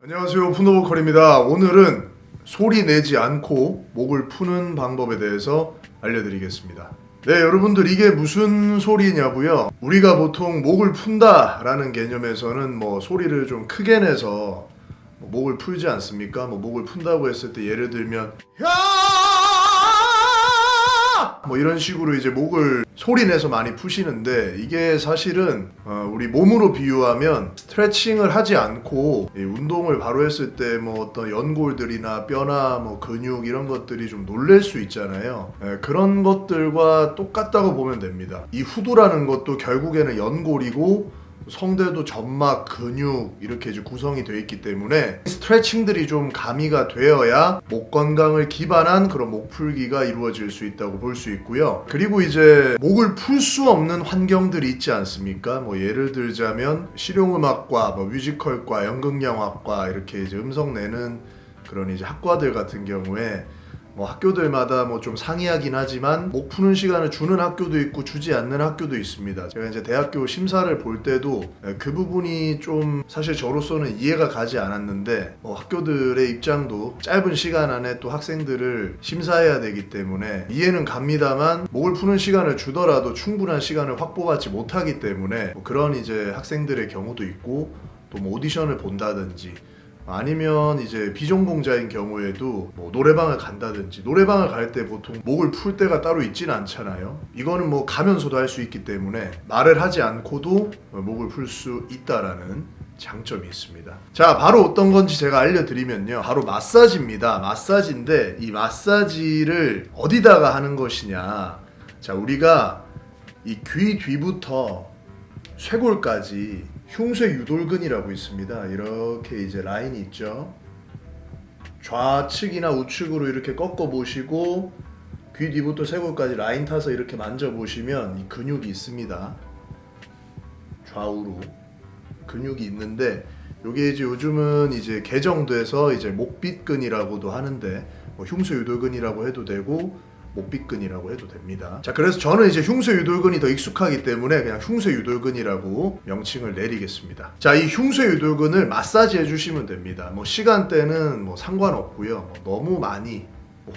안녕하세요. 푸노보컬입니다. 오늘은 소리 내지 않고 목을 푸는 방법에 대해서 알려드리겠습니다. 네 여러분들 이게 무슨 소리냐고요? 우리가 보통 목을 푼다 라는 개념에서는 뭐 소리를 좀 크게 내서 뭐 목을 풀지 않습니까? 뭐 목을 푼다고 했을 때 예를 들면 야! 뭐 이런 식으로 이제 목을 소리 내서 많이 푸시는데 이게 사실은 어, 우리 몸으로 비유하면 스트레칭을 하지 않고 이 운동을 바로 했을 때 뭐 어떤 연골들이나 뼈나 뭐 근육 이런 것들이 좀 놀랄 수 있잖아요. 예, 그런 것들과 똑같다고 보면 됩니다. 이 후두라는 것도 결국에는 연골이고 성대도 점막, 근육 이렇게 이제 구성이 되어 있기 때문에 스트레칭들이 좀 가미가 되어야 목 건강을 기반한 그런 목 풀기가 이루어질 수 있다고 볼 수 있고요. 그리고 이제 목을 풀 수 없는 환경들이 있지 않습니까? 뭐 예를 들자면 실용음악과, 뭐 뮤지컬과, 연극영화과 이렇게 이제 음성 내는 그런 이제 학과들 같은 경우에 뭐 학교들마다 뭐 좀 상이하긴 하지만 목 푸는 시간을 주는 학교도 있고 주지 않는 학교도 있습니다. 제가 이제 대학교 심사를 볼 때도 그 부분이 좀 사실 저로서는 이해가 가지 않았는데 뭐 학교들의 입장도 짧은 시간 안에 또 학생들을 심사해야 되기 때문에 이해는 갑니다만 목을 푸는 시간을 주더라도 충분한 시간을 확보받지 못하기 때문에 뭐 그런 이제 학생들의 경우도 있고 또 뭐 오디션을 본다든지 아니면 이제 비전공자인 경우에도 뭐 노래방을 간다든지 노래방을 갈 때 보통 목을 풀 때가 따로 있진 않잖아요. 이거는 뭐 가면서도 할 수 있기 때문에 말을 하지 않고도 목을 풀 수 있다라는 장점이 있습니다. 자, 바로 어떤 건지 제가 알려드리면요. 바로 마사지입니다. 마사지인데 이 마사지를 어디다가 하는 것이냐. 자, 우리가 이 귀 뒤부터 쇄골까지 흉쇄 유돌근이라고 있습니다. 이렇게 이제 라인이 있죠. 좌측이나 우측으로 이렇게 꺾어 보시고 귀 뒤부터 쇄골까지 라인 타서 이렇게 만져 보시면 이 근육이 있습니다. 좌우로 근육이 있는데 요게 이제 요즘은 이제 개정돼서 이제 목빗근이라고도 하는데 뭐 흉쇄 유돌근이라고 해도 되고 목빗근이라고 해도 됩니다. 자, 그래서 저는 이제 흉쇄 유돌근이 더 익숙하기 때문에 그냥 흉쇄 유돌근이라고 명칭을 내리겠습니다. 자, 이 흉쇄 유돌근을 마사지 해주시면 됩니다. 뭐 시간대는 뭐 상관없고요. 뭐 너무 많이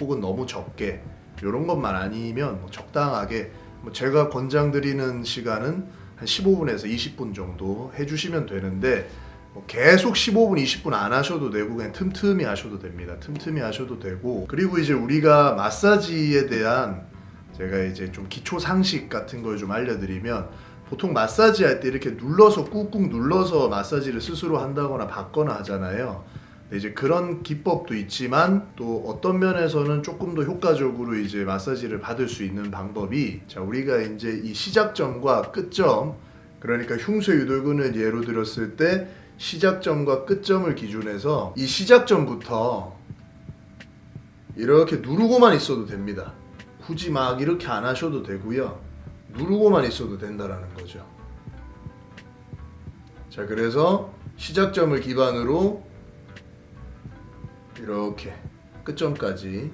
혹은 너무 적게 이런 것만 아니면 뭐 적당하게 뭐 제가 권장드리는 시간은 한 15분에서 20분 정도 해주시면 되는데 뭐 계속 15분, 20분 안 하셔도 되고 그냥 틈틈이 하셔도 됩니다. 틈틈이 하셔도 되고 그리고 이제 우리가 마사지에 대한 제가 이제 좀 기초 상식 같은 걸 좀 알려드리면 보통 마사지 할 때 이렇게 눌러서 꾹꾹 눌러서 마사지를 스스로 한다거나 받거나 하잖아요. 이제 그런 기법도 있지만 또 어떤 면에서는 조금 더 효과적으로 이제 마사지를 받을 수 있는 방법이 자 우리가 이제 이 시작점과 끝점 그러니까 흉쇄 유돌근을 예로 들었을 때 시작점과 끝점을 기준해서 이 시작점부터 이렇게 누르고만 있어도 됩니다. 굳이 막 이렇게 안 하셔도 되고요. 누르고만 있어도 된다라는 거죠. 자, 그래서 시작점을 기반으로 이렇게 끝점까지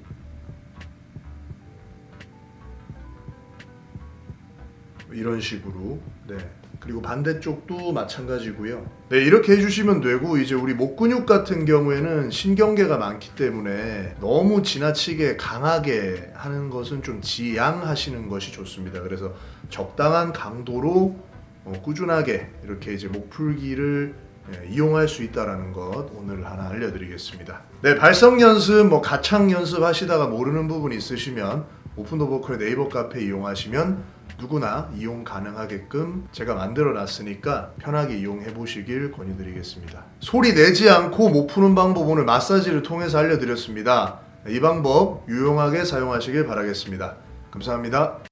이런 식으로 네 그리고 반대쪽도 마찬가지고요. 네 이렇게 해주시면 되고 이제 우리 목 근육 같은 경우에는 신경계가 많기 때문에 너무 지나치게 강하게 하는 것은 좀 지양하시는 것이 좋습니다. 그래서 적당한 강도로 어, 꾸준하게 이렇게 이제 목 풀기를 예, 이용할 수 있다라는 것 오늘 하나 알려드리겠습니다. 네, 발성 연습, 뭐 가창 연습 하시다가 모르는 부분 있으시면 오픈더 보컬 네이버 카페 이용하시면 누구나 이용 가능하게끔 제가 만들어 놨으니까 편하게 이용해 보시길 권유드리겠습니다. 소리 내지 않고 못 푸는 방법 오늘 마사지를 통해서 알려드렸습니다. 이 방법 유용하게 사용하시길 바라겠습니다. 감사합니다.